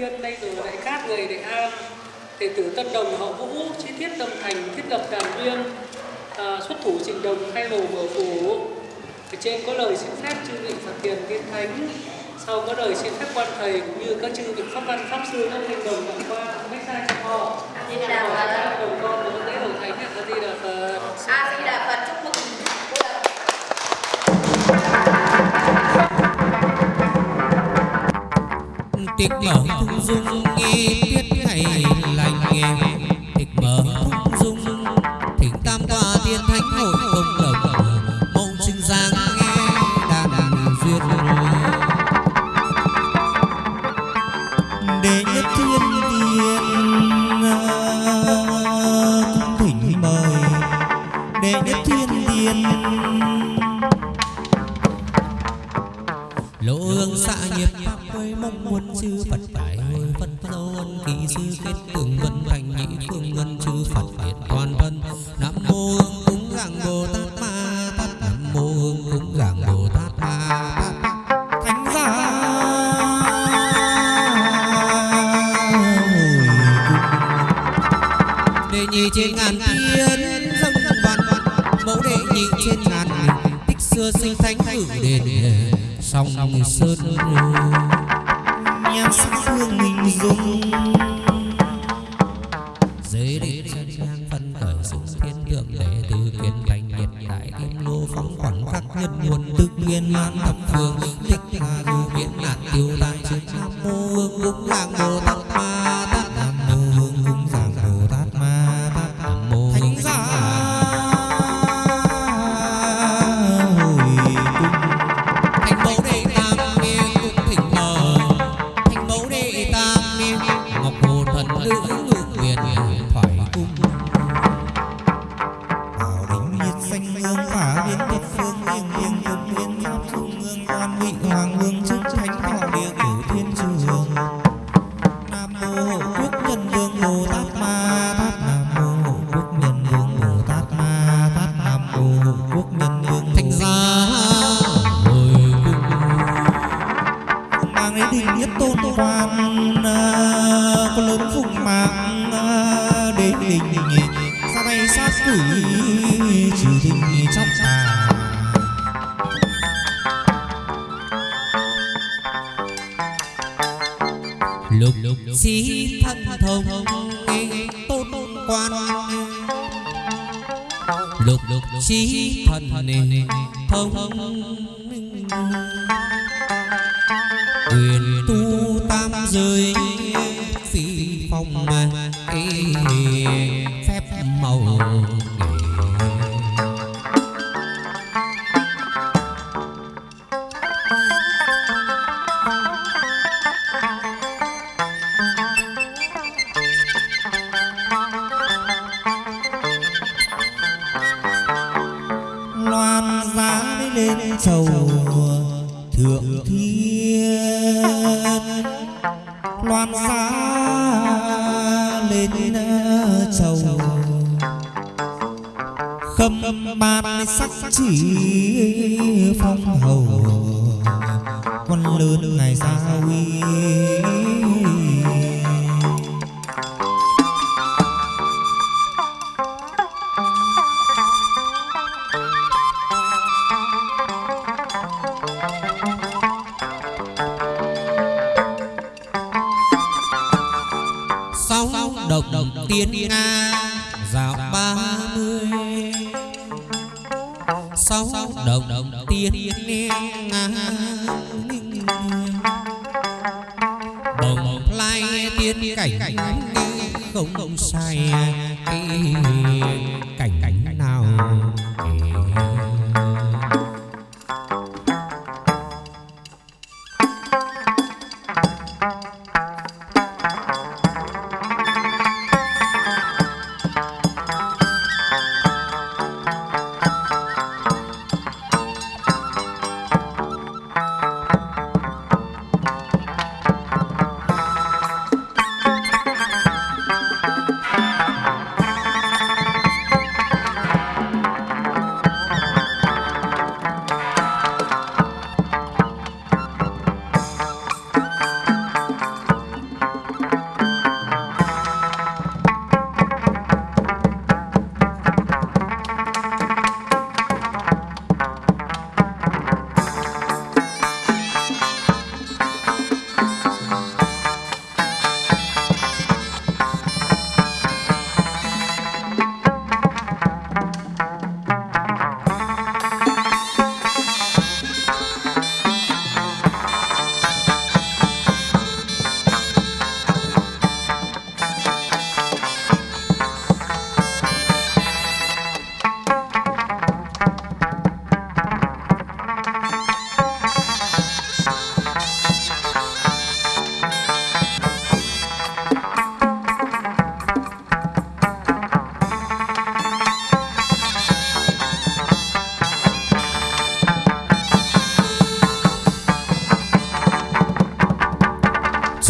viên đây rồi đại cát người đại an. Đệ tử tân đồng họ vũ chi tiết đồng thành thiết lập đàn viên à, xuất thủ trình đồng khai hồ mở phủ. Ở trên có lời xin phép chư vị phật tiền tiên thánh sau có lời xin phép quan thầy cũng như các chư vị pháp văn pháp sư các linh đồng đã qua mấy sai cho họ. A di đà đồng con của lễ đồng thánh a di đà phật. A di đà phật. tiếng nhỏ thu dung nghi tuyết ngày rơi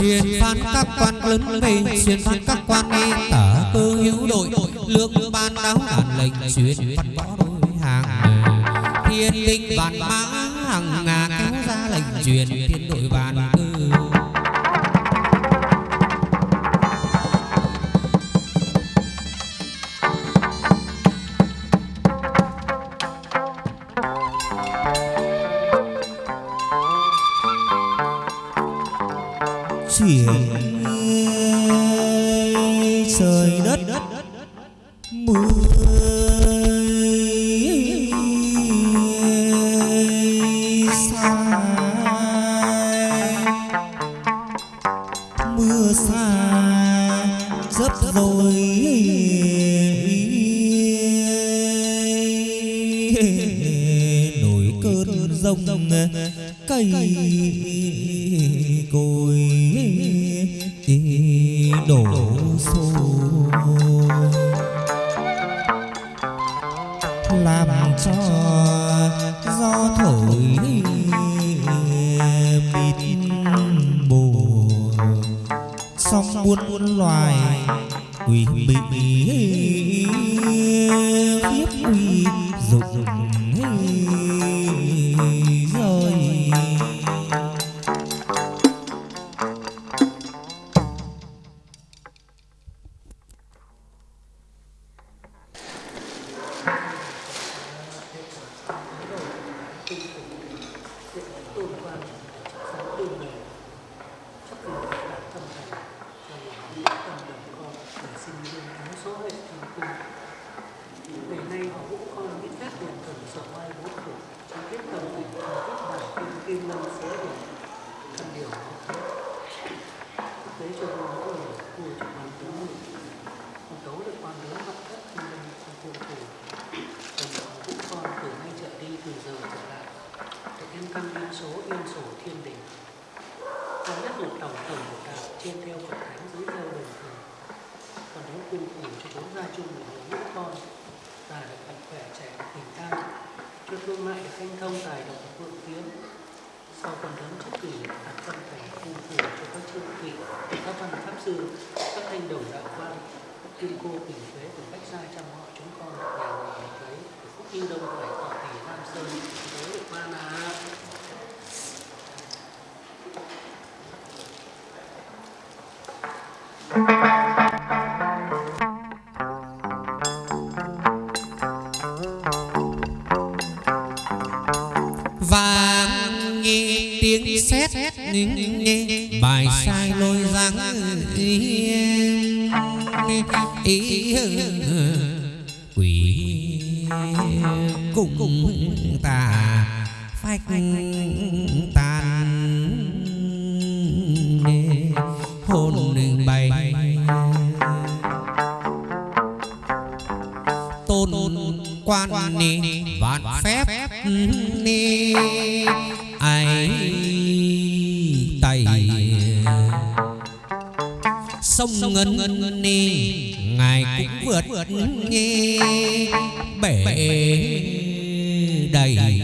xuyên phan các quan lớn mình xuyên phan các quan y tả cơ hữu đội lương ban đáo đàn lệnh xuyên phát võ đối hàng thiên linh vạn mã hàng ngà kéo ra lệnh, truyền thiên đội vạn tiếng sét nghe bài sai lôi răng ý ý quỷ cùng ta phách sông ngân ngân ni ngài cũng vượt nghe bể đầy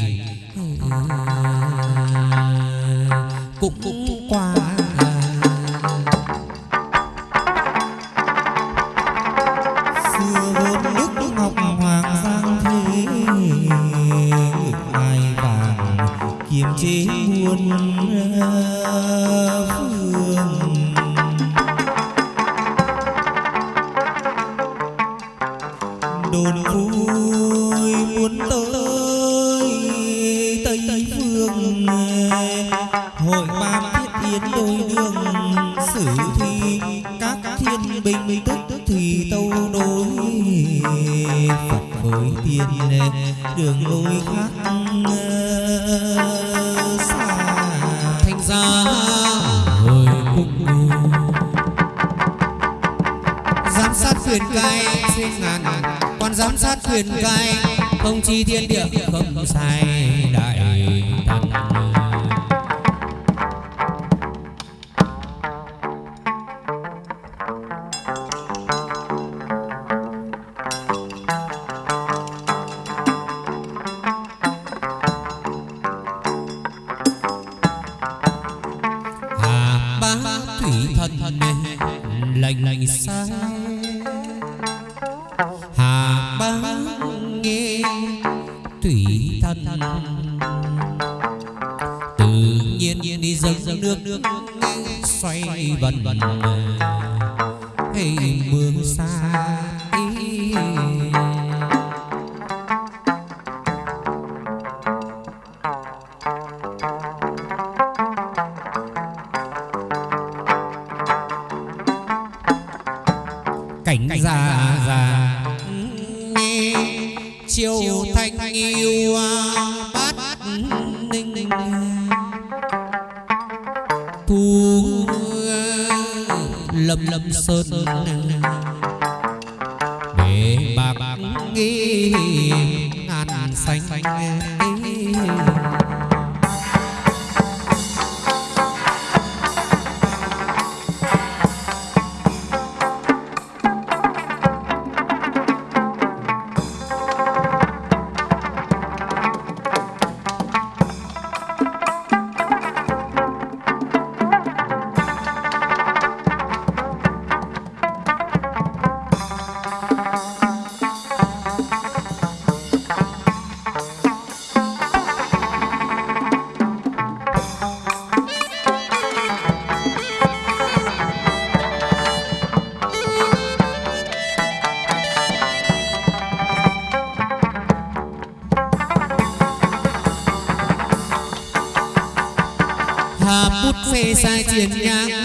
lâm lâm sơn để bạc nghi ngàn xanh, xanh. 再见呀。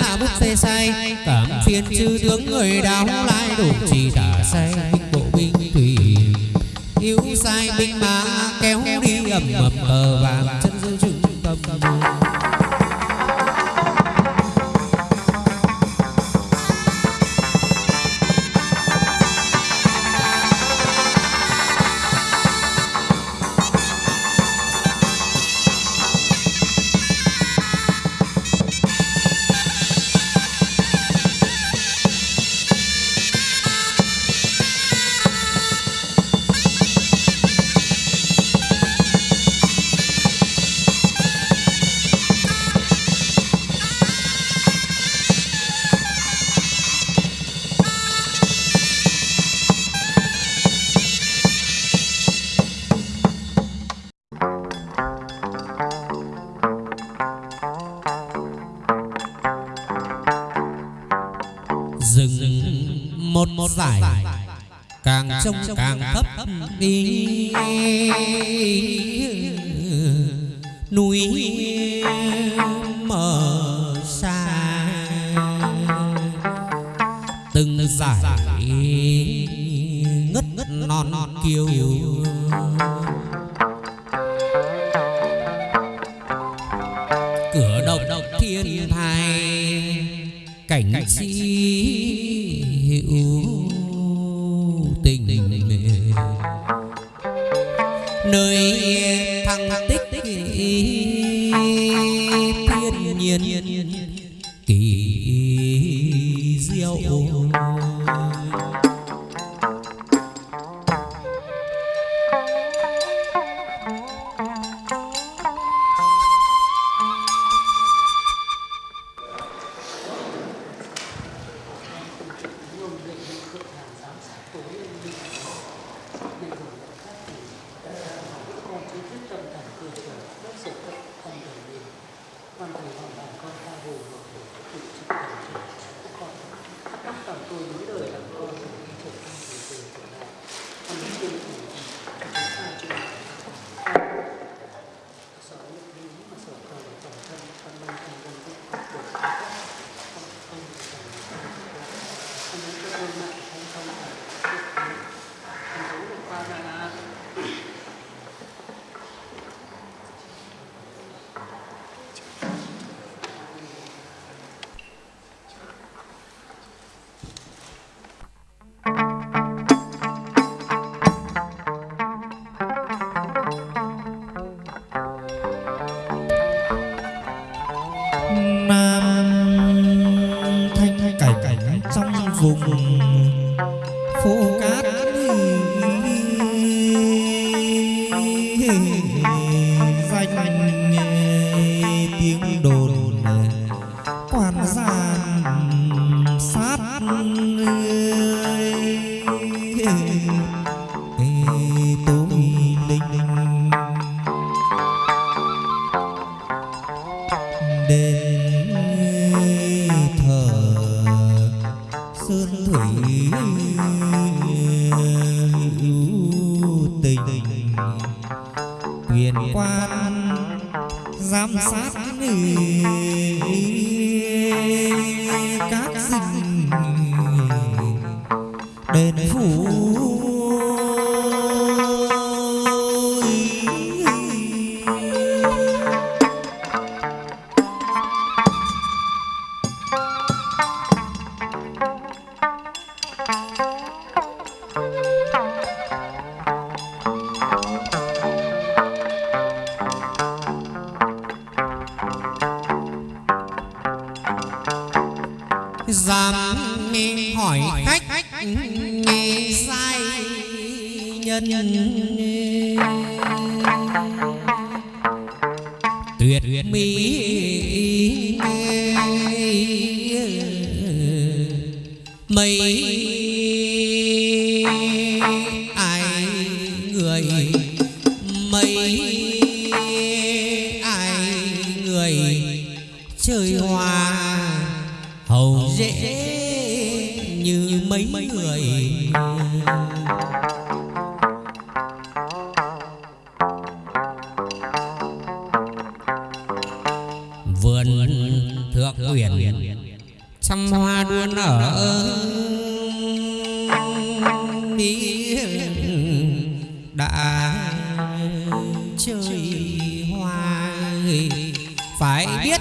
uyển trăm hoa đua nở đi đã chơi hoa phải biết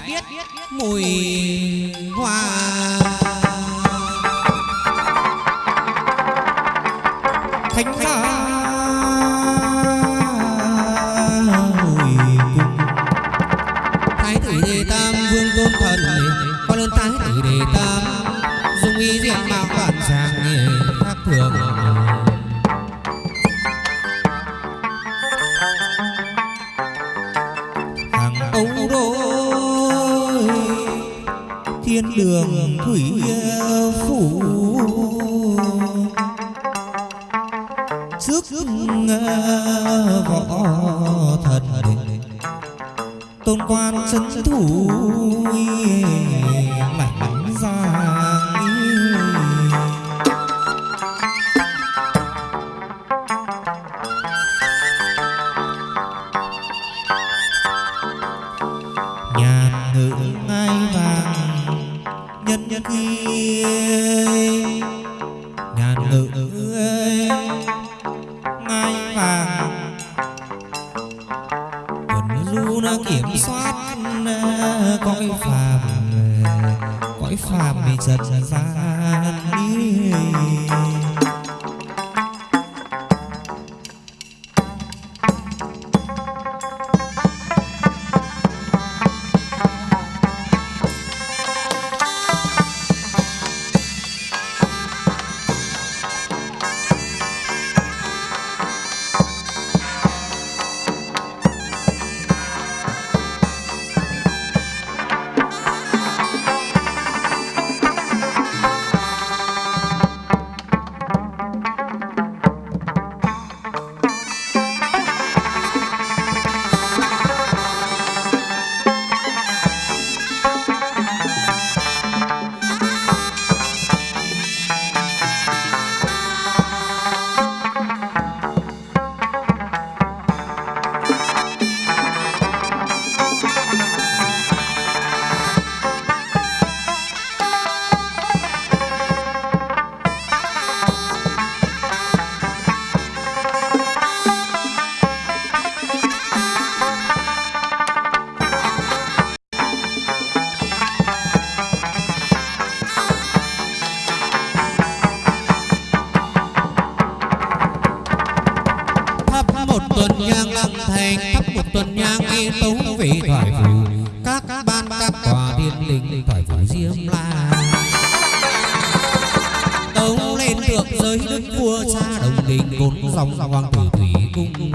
một tuần nhang lăng thành thắp một tuần nhang y tống vị thoại phù các ban các tòa thiên linh thoại phù diêm la. Tống lên thượng giới đức vua cha đồng đình, cốn dòng hoàng tử thủy cung.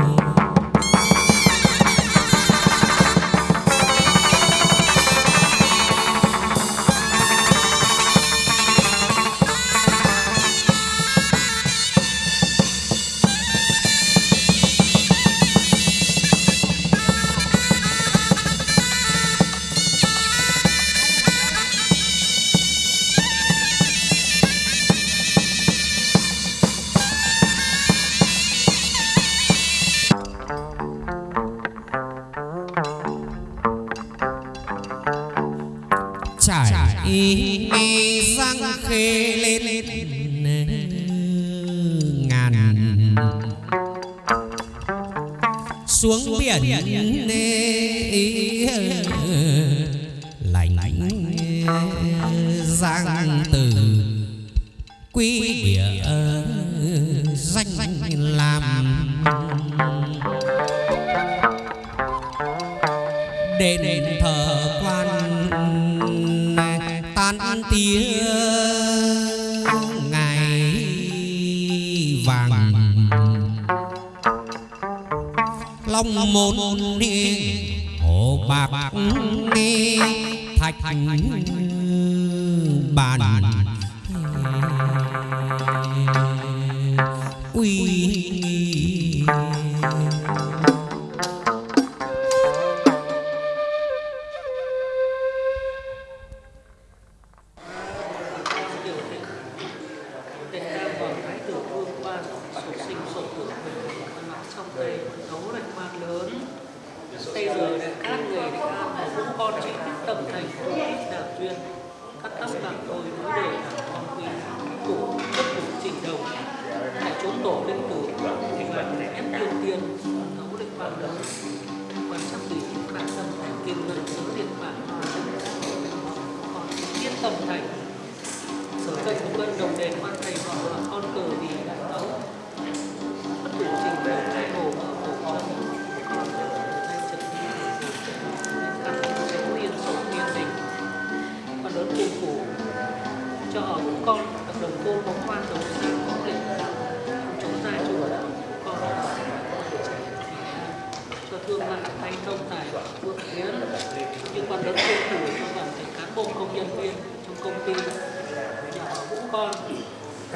không còn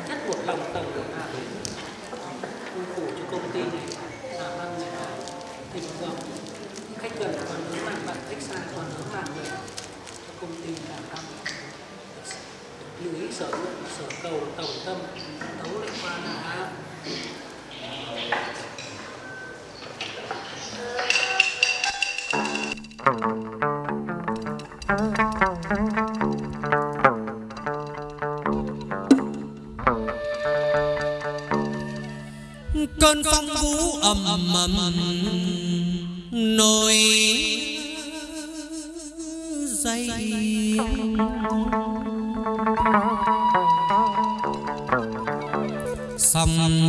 chất một lòng tầng của Hà Bình phủ cho công ty này là văn người ta thịnh vượng Khách gần còn hướng bạn bạn, khách xa còn hướng bạn người. Cho công ty làm tăng Lưu ý sở lượng, sở cầu, tổng tâm, đấu lại qua là mầm nồi dây xong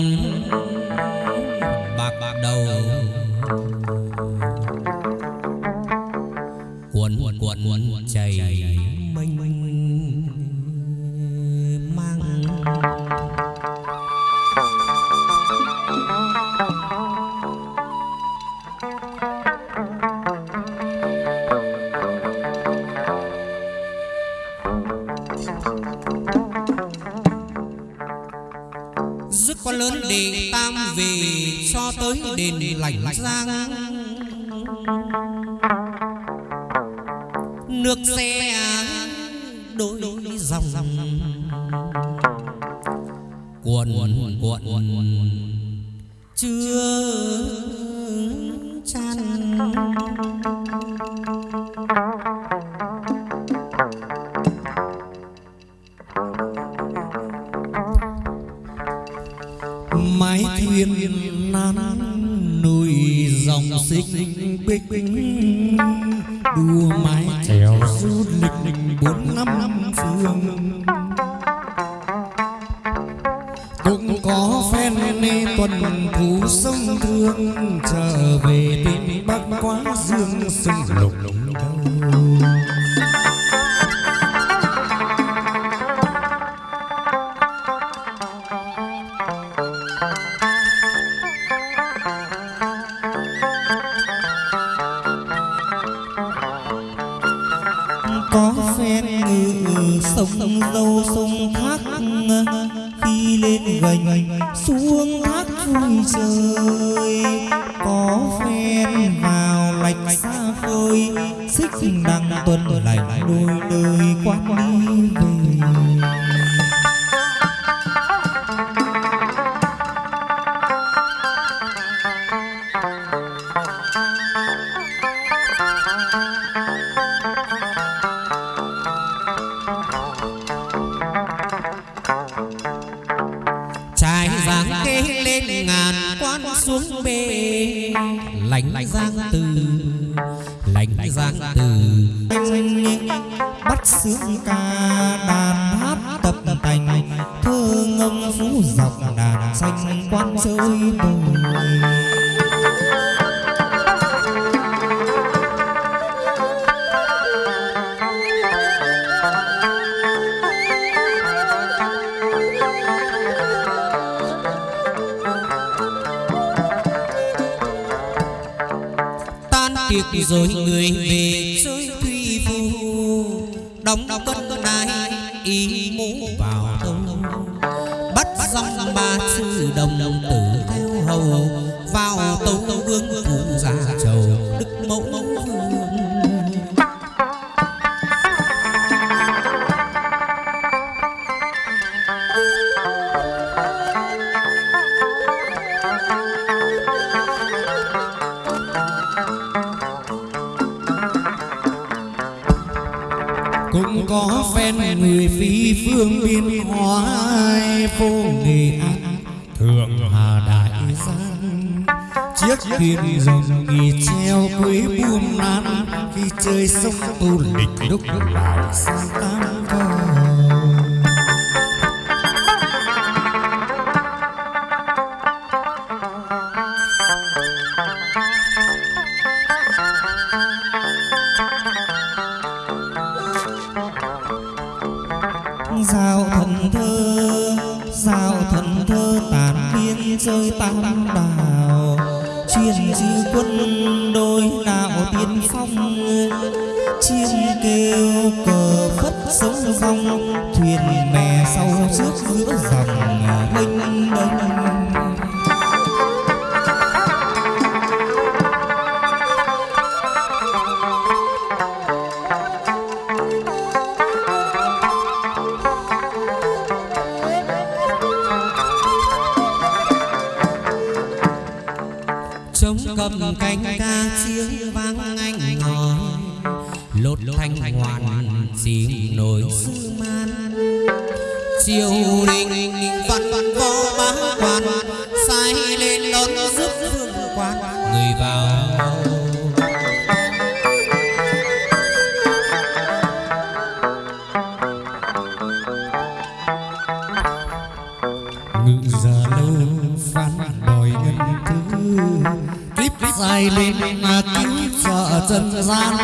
xuống bề lánh giang từ lạnh giang từ. bắt sướng ca đàn hát tập tành thơ ngâm phú dọc đàn xanh quan chơi bồi rồi người về chơi thủy phù đóng quân đai ý mũ vào công bắt dòng ba sư đồng tử. phố Nghệ An Thượng Hà Đại Giang Chiếc thuyền rồng nghỉ treo quế buôn lan Khi chơi sông tù sợ trần gian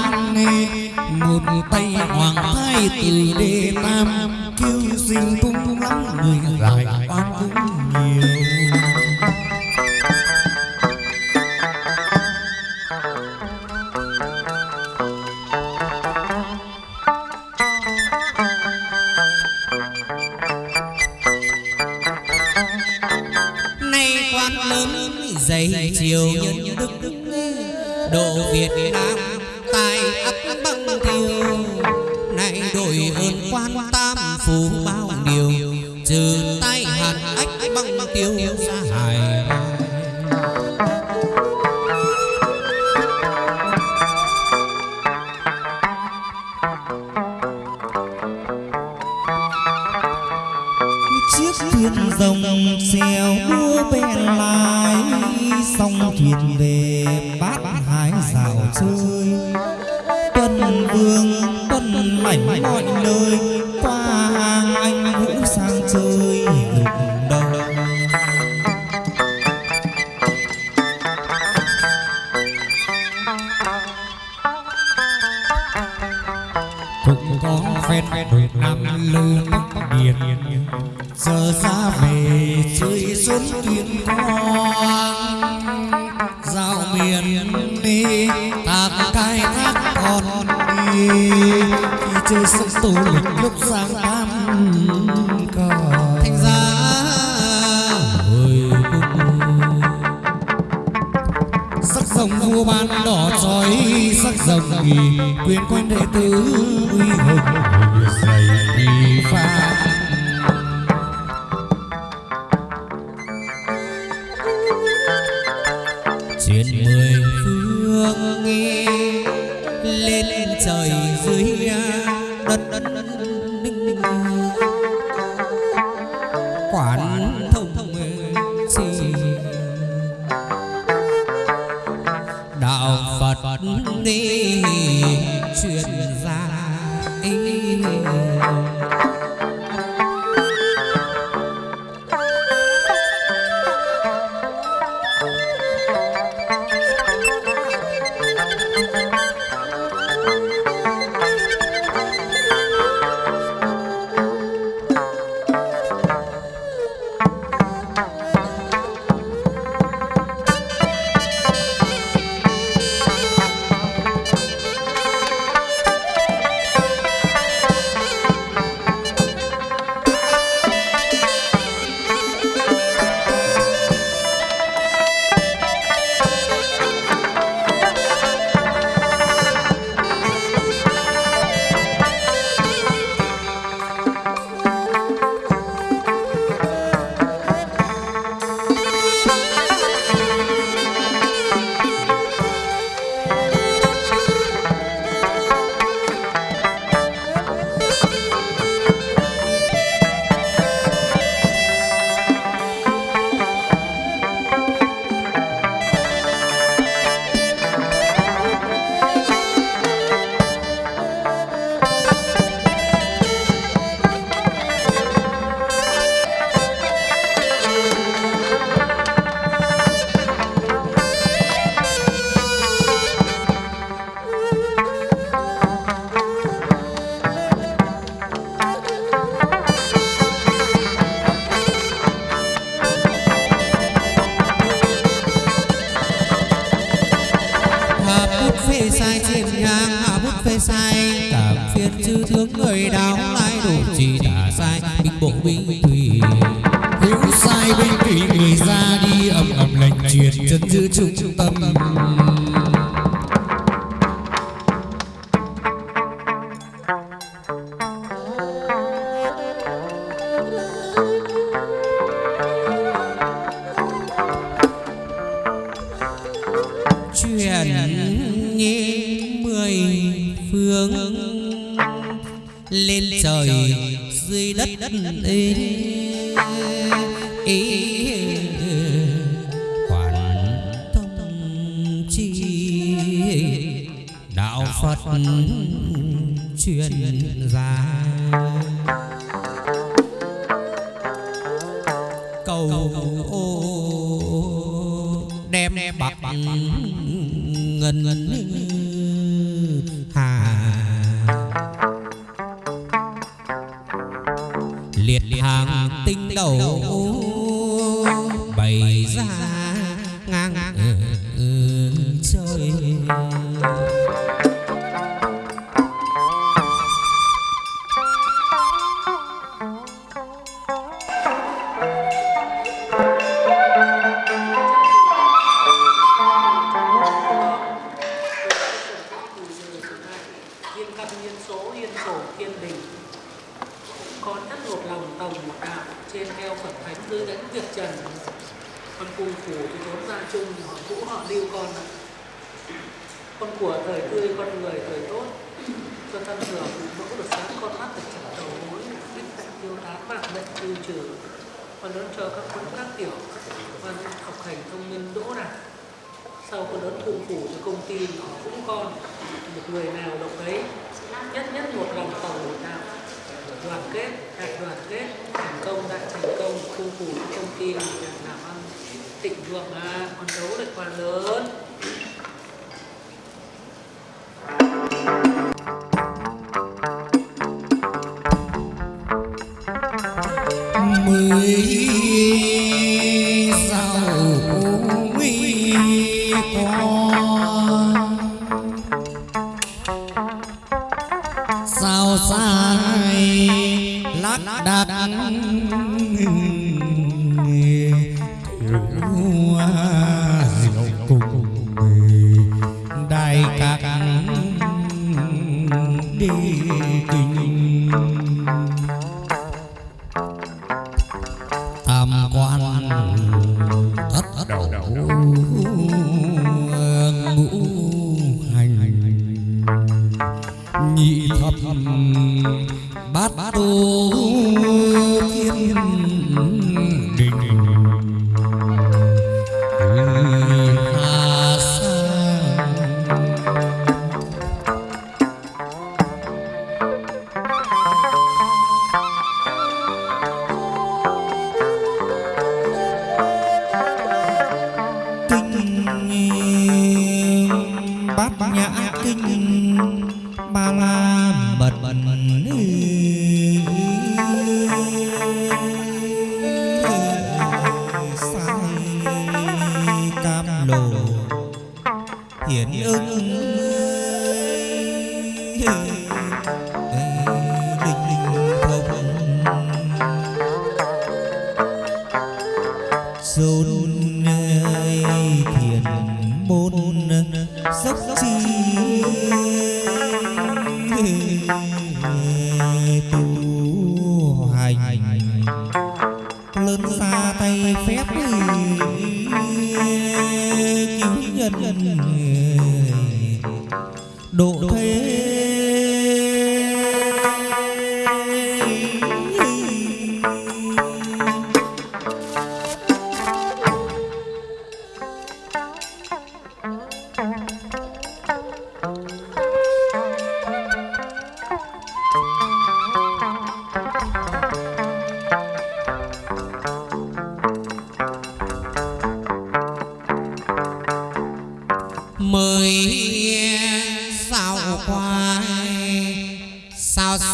một tay hoàng thái từ đê tam kêu xin tung tung lắm, người lại oan cũng nhiều. Nay quan lớn dày chiều nhân Việt Nam con đón chờ các con các tiểu con vâng, học hành thông minh đỗ này. Sau con đón thượng phủ cho công ty cũng con một người nào động đấy nhất nhất một lòng phòng một đạo đoàn kết, đại đoàn kết, thành công, đại thành công thượng phủ công ty làm ăn tịnh vượng là con đấu được quan lớn. Mới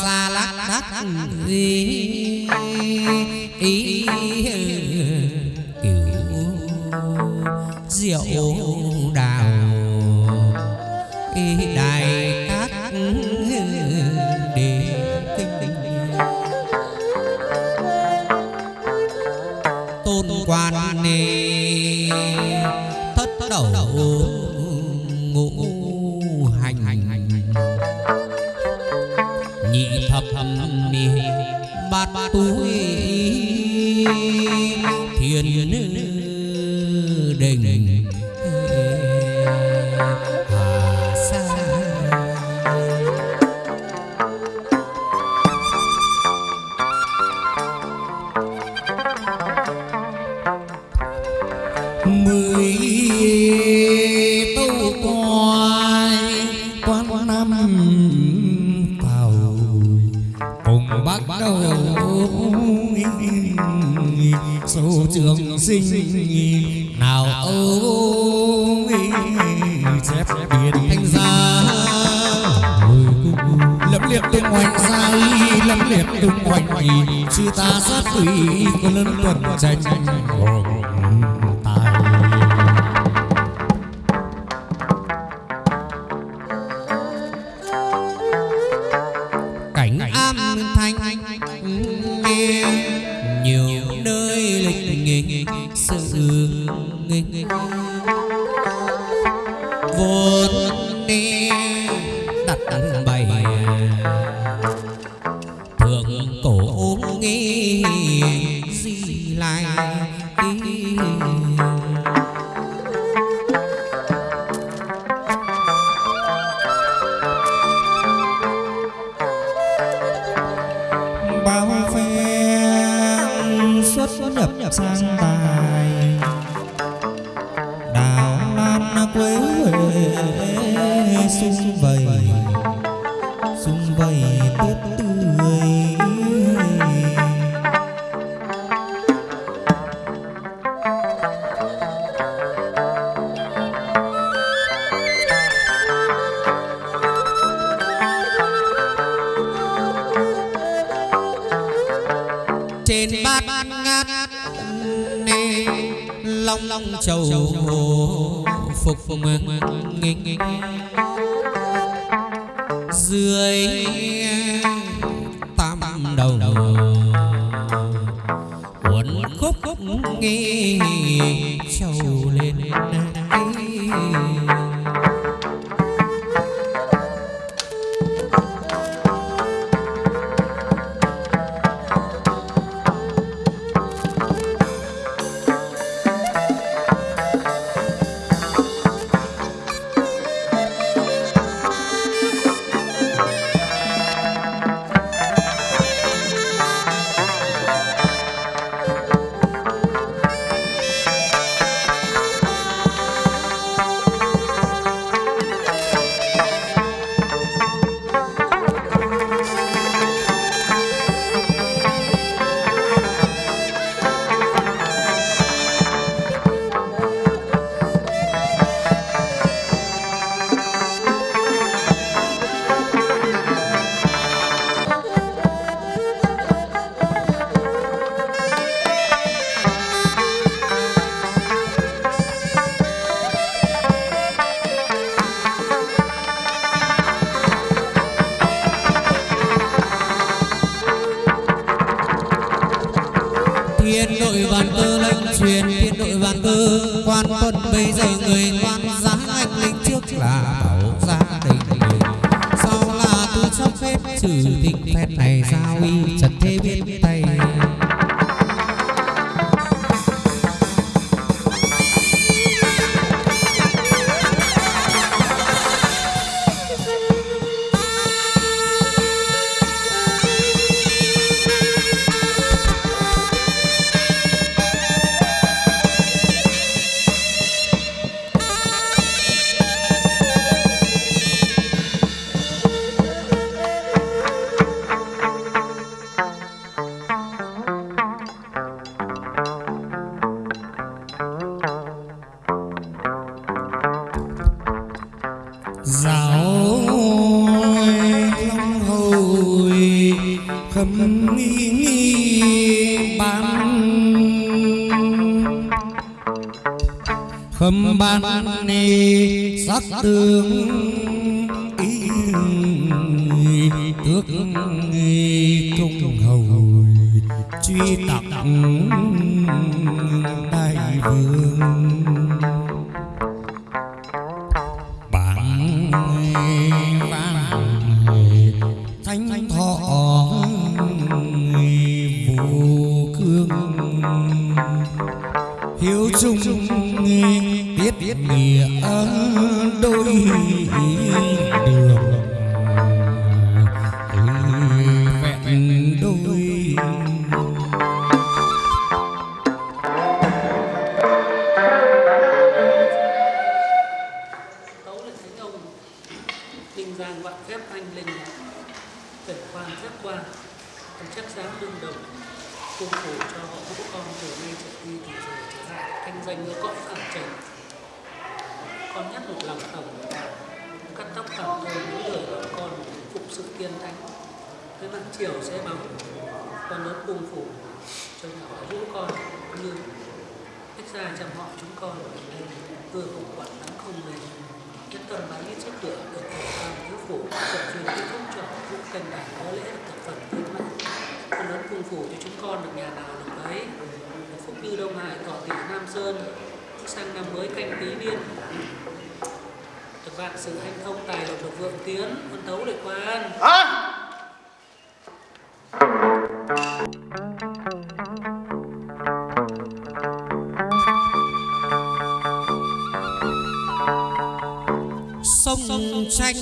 xa lắc đắc gì? Ý ừ, kiểu rượu. Bát túi ta sát qua. Thần chắc dám đương đồng cung phủ cho họ vũ con từ nay trở đi từ giờ trở lại. Thanh danh ở cõi phẳng trần con nhất một lòng tổng cắt tóc cẳng thôi, những đời bọn con phục sự tiên thánh. Tới mặt chiều sẽ bóng con lớn cung phủ cho nhà họ vũ con như Thích ra chăm họ chúng con ở đây. Vừa cùng quản nắng không mềm nhất tâm bái ít chất lượng được cầu tam thiếu phủ vận truyền kết thúc cho vũ canh đàn có lễ được phần thiên mạng con lớn cung phủ cho chúng con được nhà nào được ấy được phúc như đông hải cỏ tỷ nam sơn sang năm mới canh tí điên được vạn sự hanh thông tài lộc được vượng tiến con tấu lệ quan. Sông tranh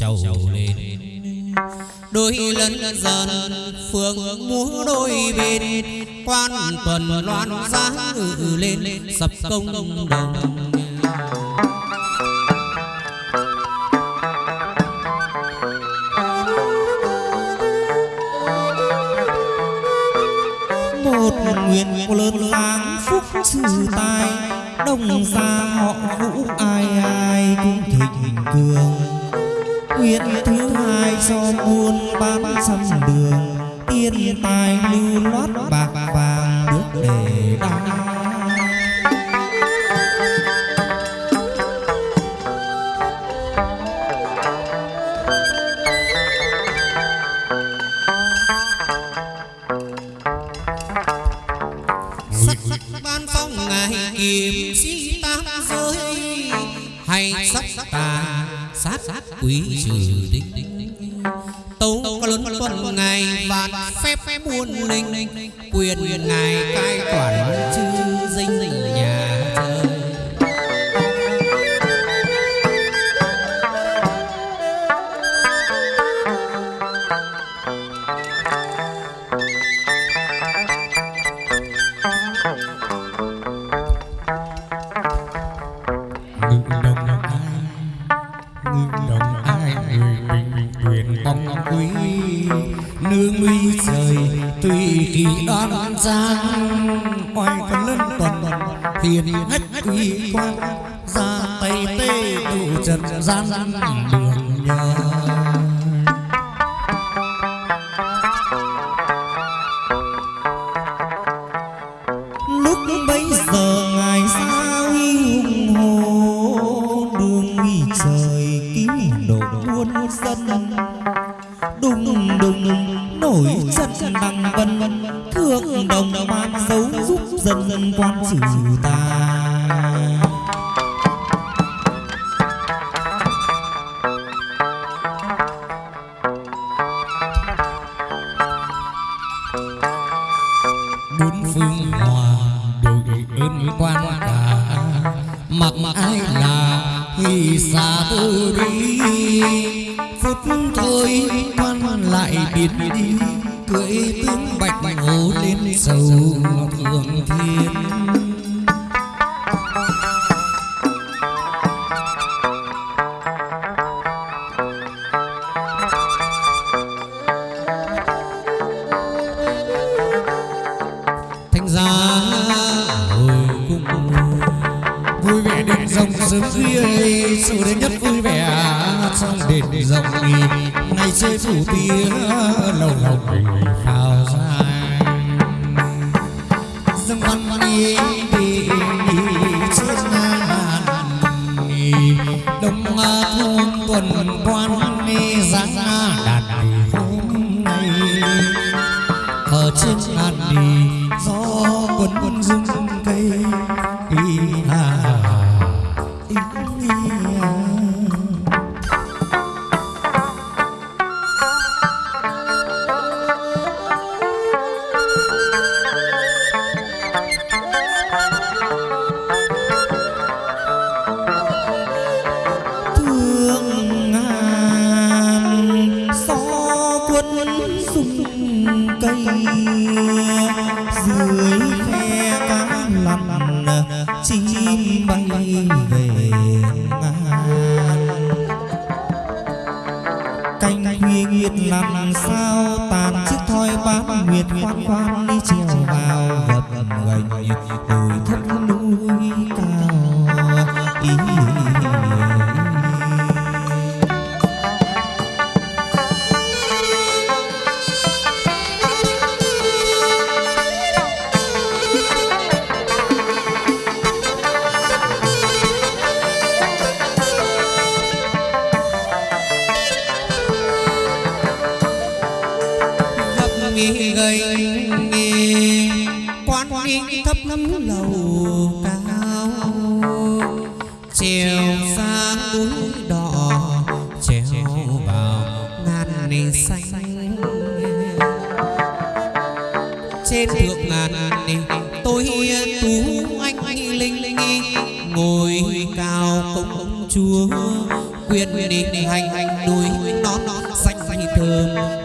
khúc lên. Đôi lần dần phương múa đôi bên, quan tuần loan giá ngự lên, sập công đồng. đế xanh trên thượng ngàn tôi tú anh linh ngồi cao công chúa quyền đi hành hành đuôi non non xanh thơm.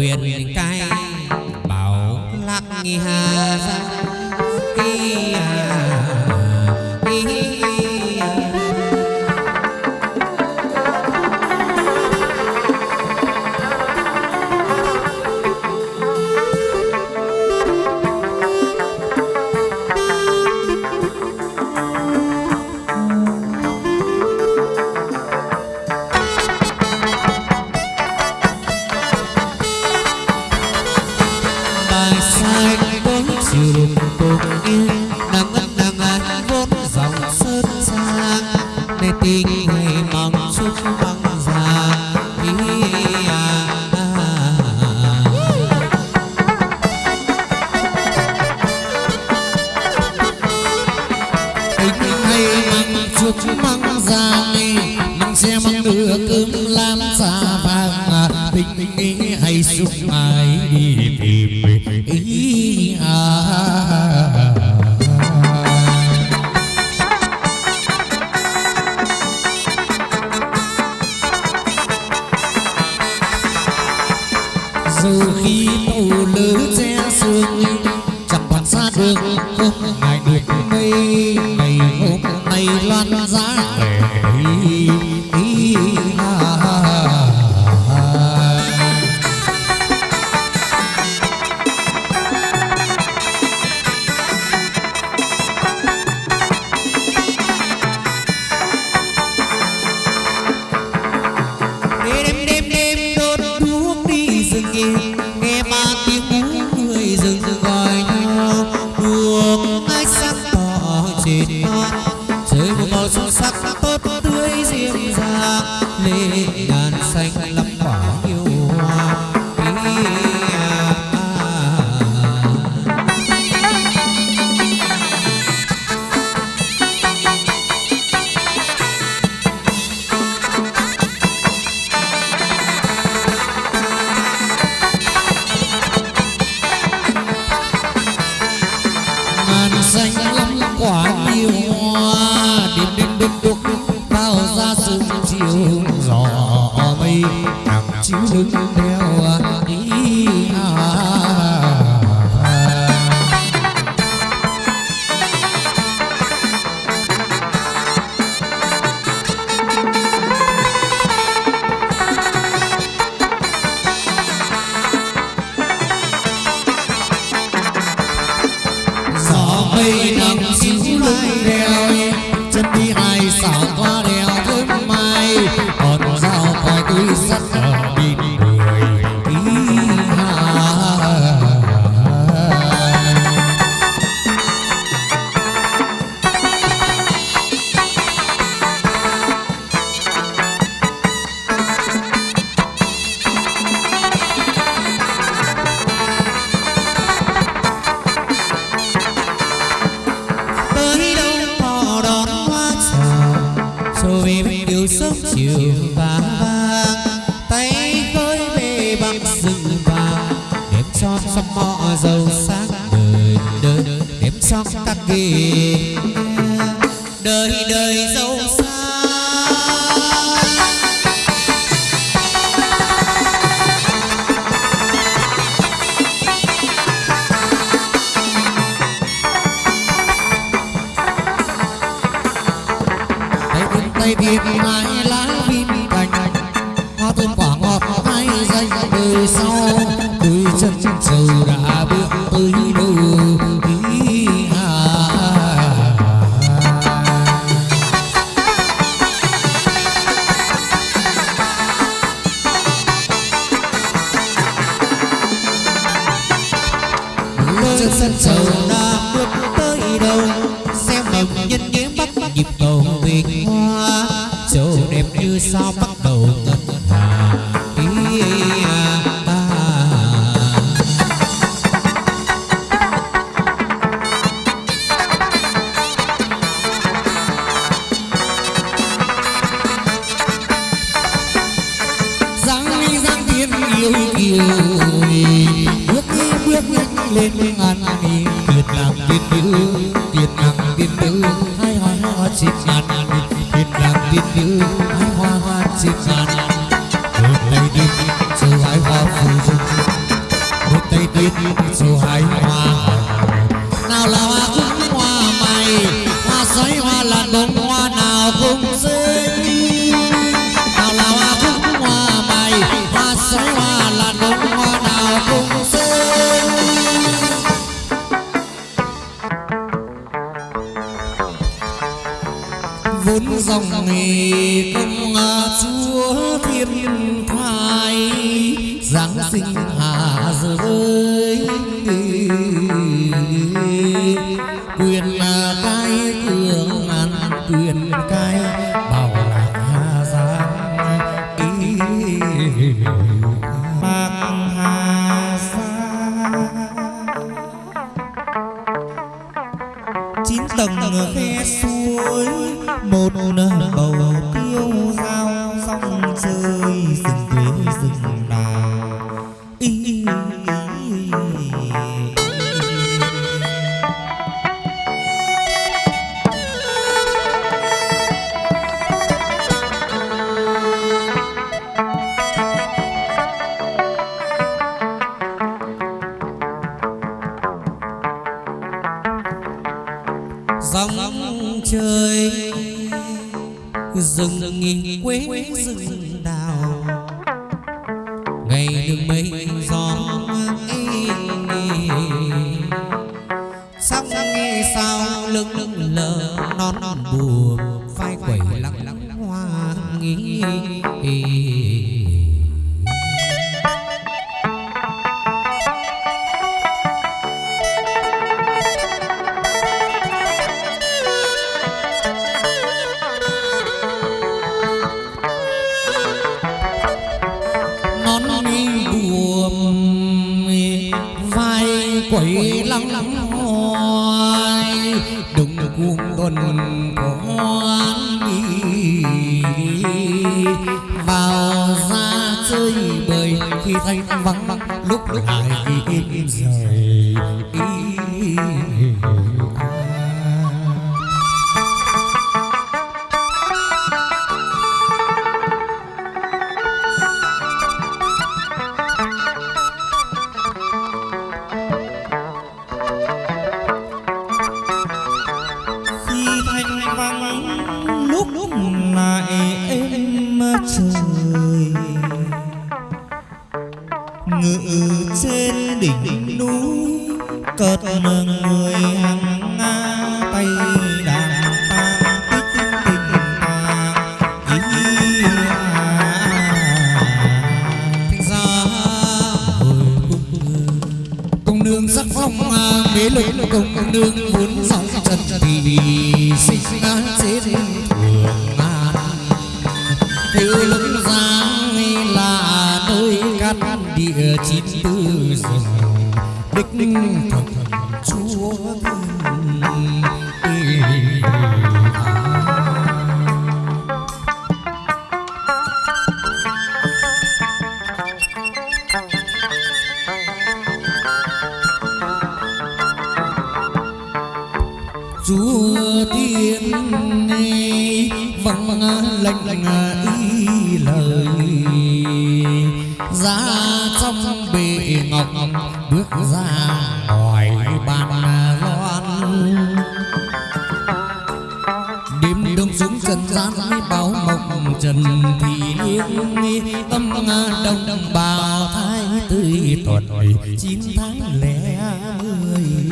Quyền cai bảo lạc nghi hà ra ý đi chín tầng khe suối một bầu kiêu dao dòng trời Dạ, bước ra ngoài bàn loan đêm đông xuống trần gian, báo mộng trần thì liêng tâm đông đông bào thái tươi tuần chín tháng lẻ mười.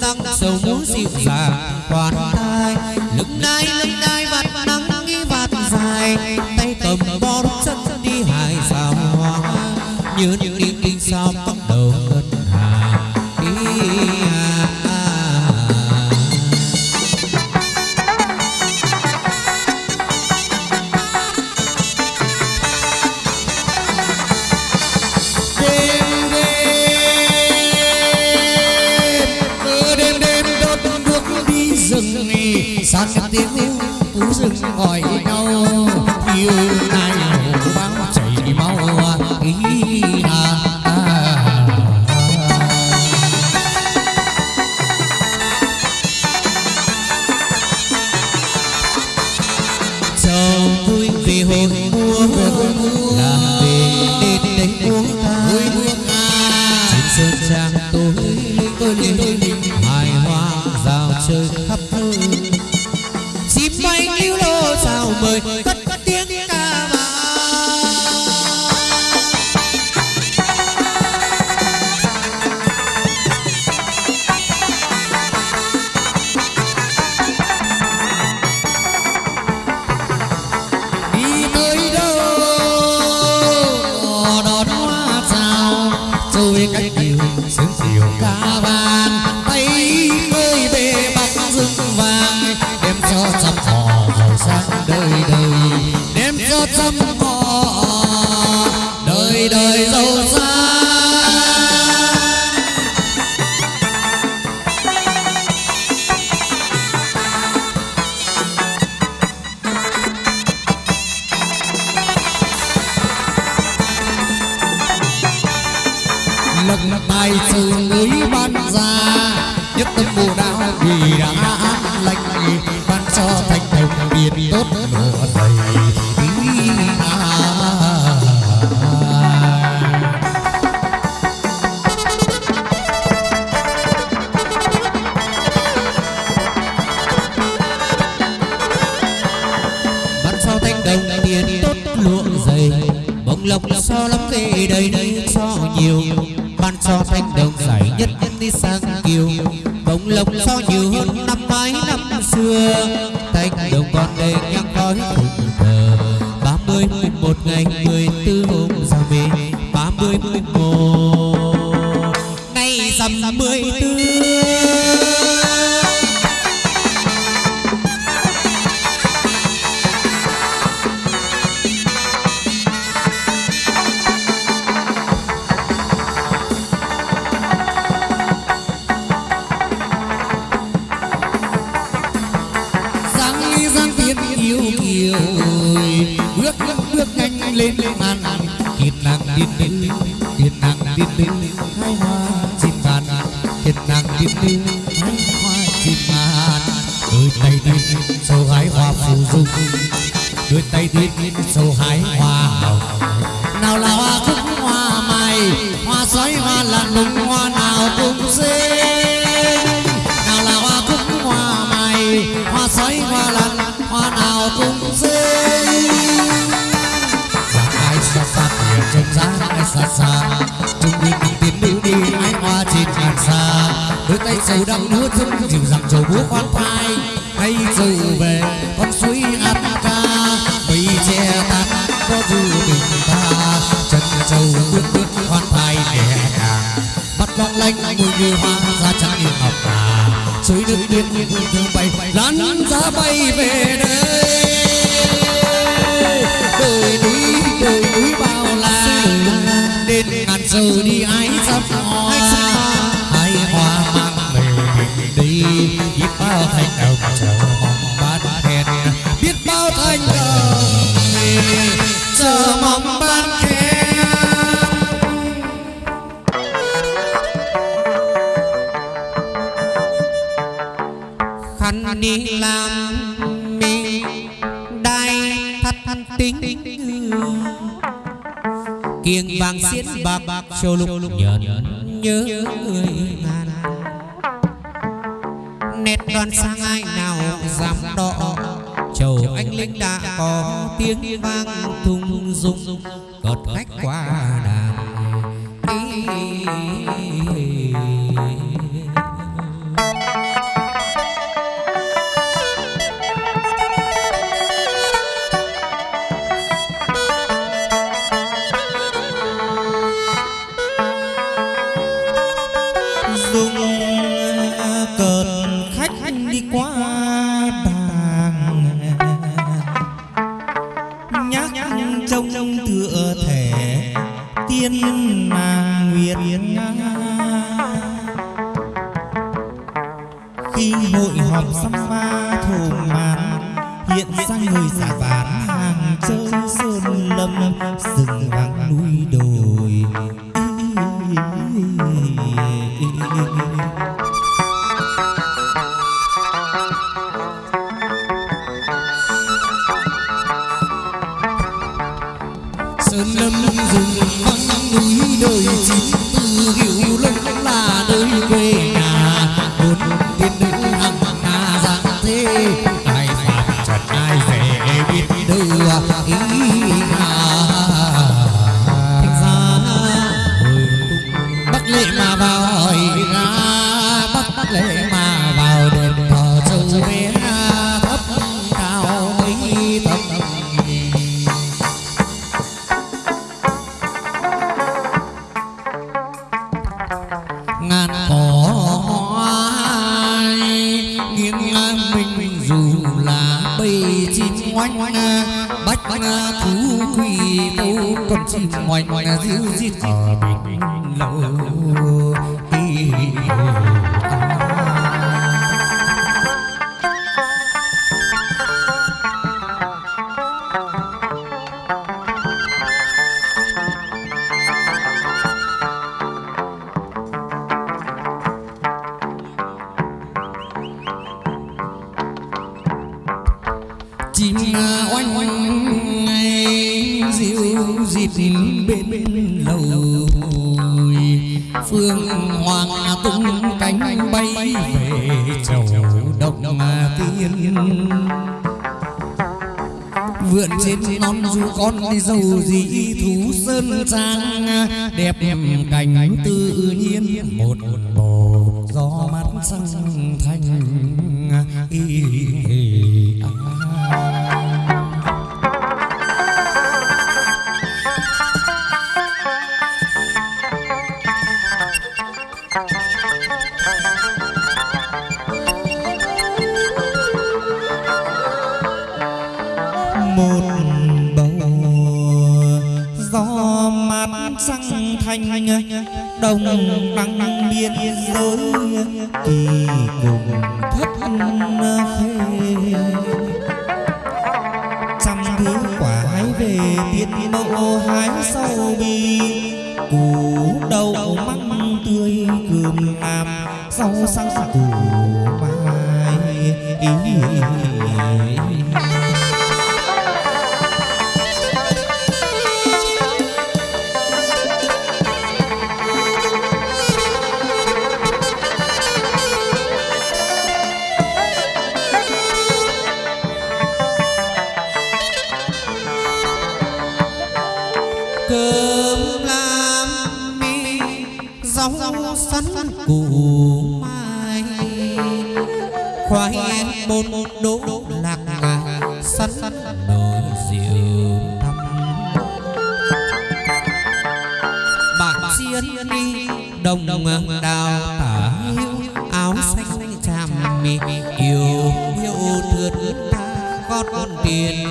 năng sầu muốn dịu dàng hoàn ta yêu kiều bước bước nhanh lên màn thiên nàng tiên nữ thiên nàng tiên nữ hai hoa, chim ngàn thiên nàng tiên nữ hai hoa, chim ngàn đôi tay tiên sầu hái hoa phù dung đôi tay tiên sầu hái hoa hồng. Nào là hoa cúc hoa mày hoa sói, hoa là nùng hoa xa. Chúng trung cùng tiến nữ đi ái hoa trên ngàn xa. Đôi tay sầu đắng nước dung dịu dàng trầu búa khoan thai. Hay dù về, con suối ăn ca. Mây che tan có du tình ta chân trâu bước bước khoan thai nhẹ nhàng. Mắt long lanh mùi như hoa ra trắng như ngọc ngà. Suối nước biên như thương bay, lăn ra bay về đây đến giờ đi ai sắp hoa hai hoa mang về mình đi biết bao thành đồng chờ mong bát hẹn, biết bao thành đồng chờ mong bạc bạc châu lục nhận nhớ người ngàn sơn lâm rừng vắng núi đời chín từ hiểu lông là nơi quê nhà. Một tiên nữ hằng hà giang thế, ai phạm trần ai dễ biết đưa ý hà. Thành ra bắc lệ mà vào hỏi oanh diêu dít ở bình sắn nồi rượu thăm. Bạc chiên đồng đào tả áo xanh tràm yêu yêu thương ta con tiền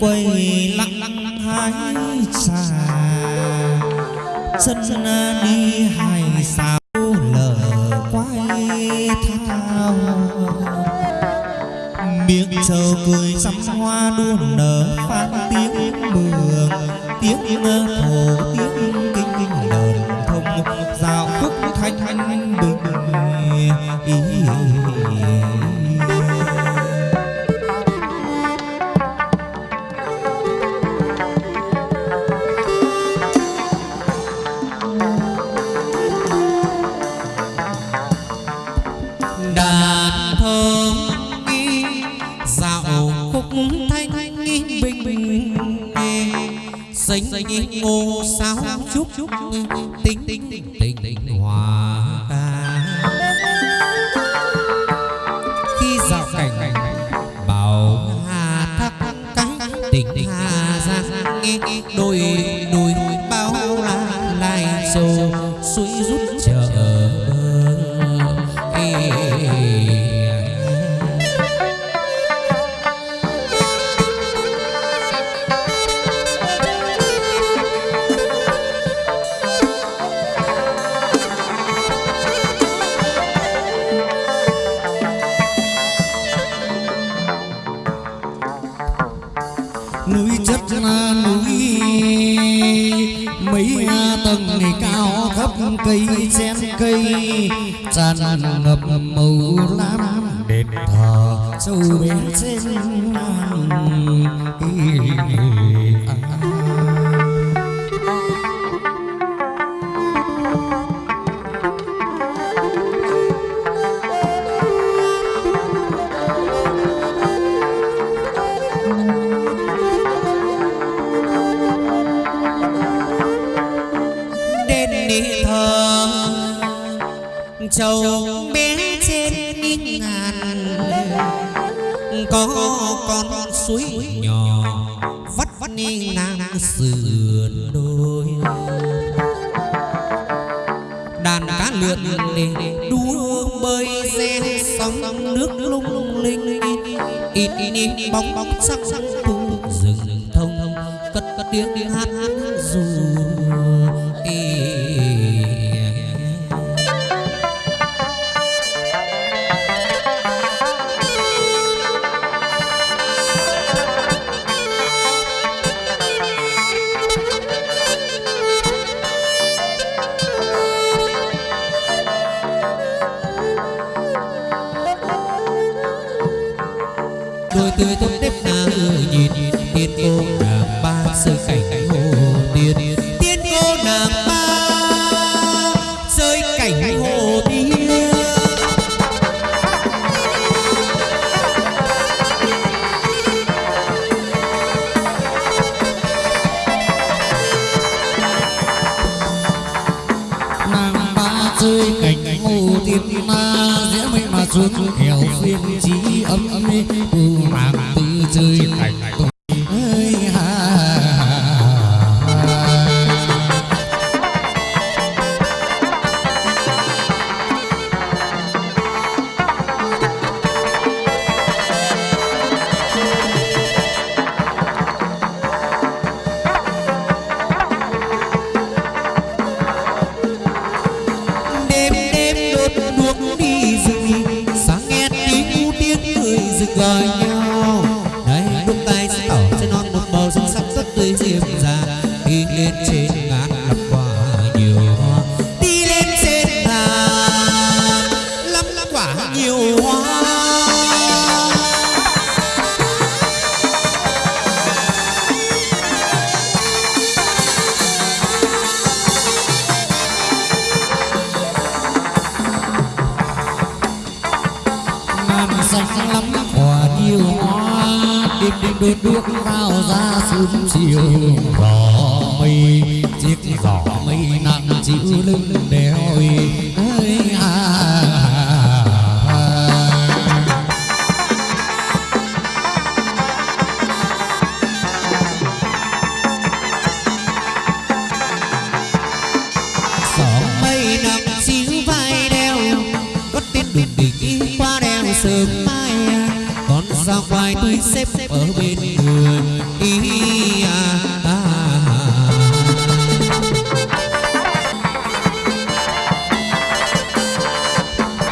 quay lặng hai xà Dân đi hài sao lở quay thao. Miếng trầu cười sắm hoa đua nở phát tiếng mường, Tiếng thổ tiếng xúc có con suối nhỏ, vắt vắt ngang sườn đôi đàn cá lượn để đua bơi re sóng nước lung linh, ít ít bóng bóng sắc sắc khu rừng thông, cất cất tiếng hát tôi tôi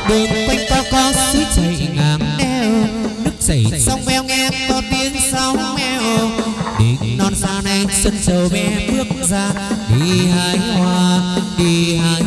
bên quanh ta có suối chảy ngang eo. Nước chảy sông veo nghe to tiếng sóng mèo Đi non xa này sân sầu bé bước ra. Đi hái hoa, đi hái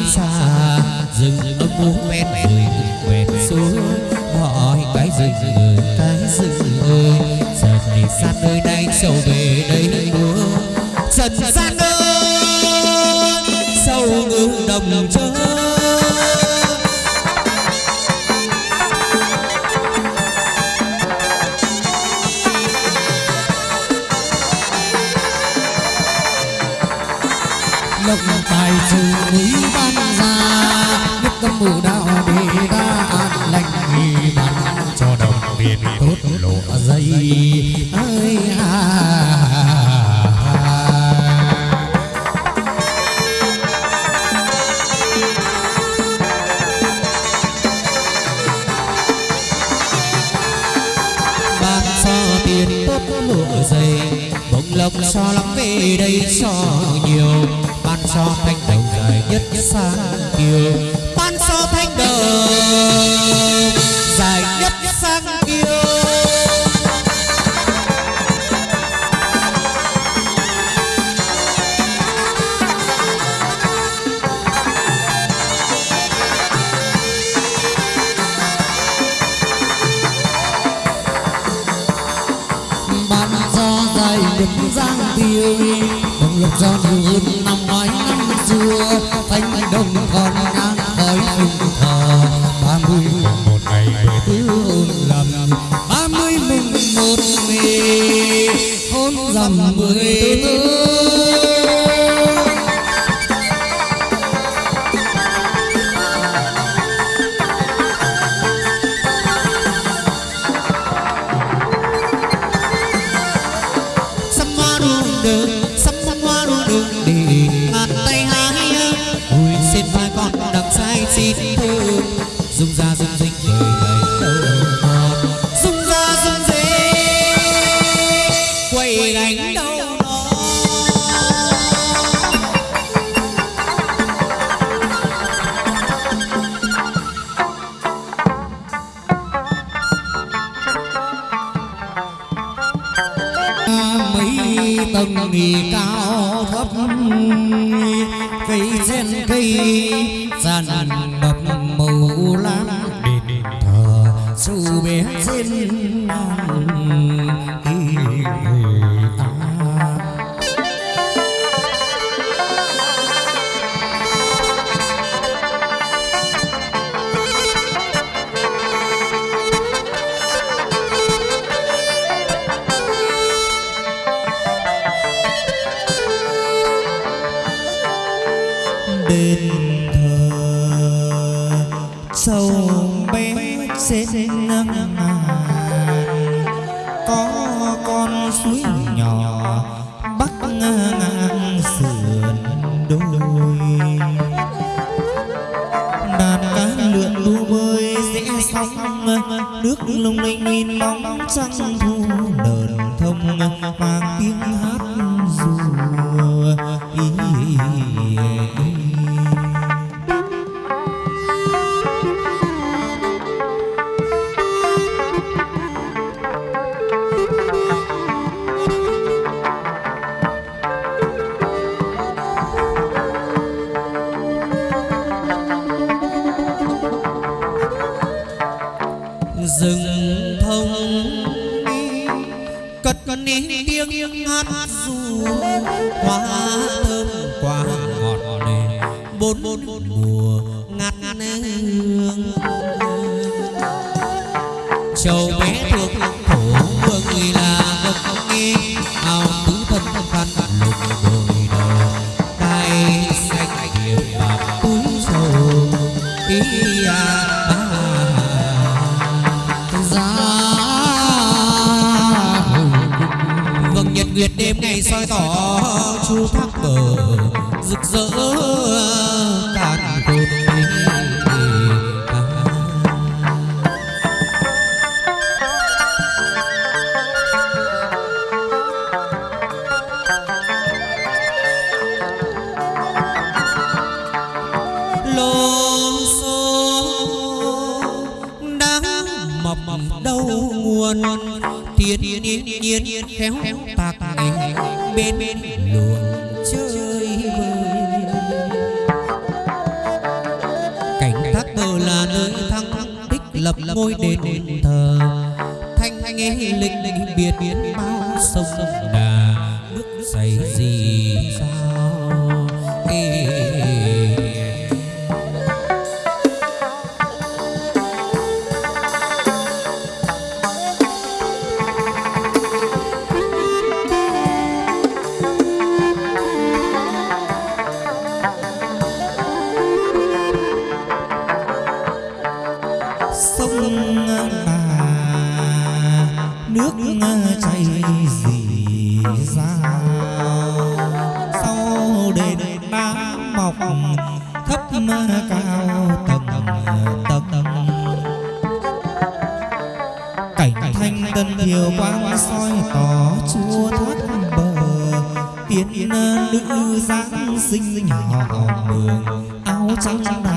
mường áo trắng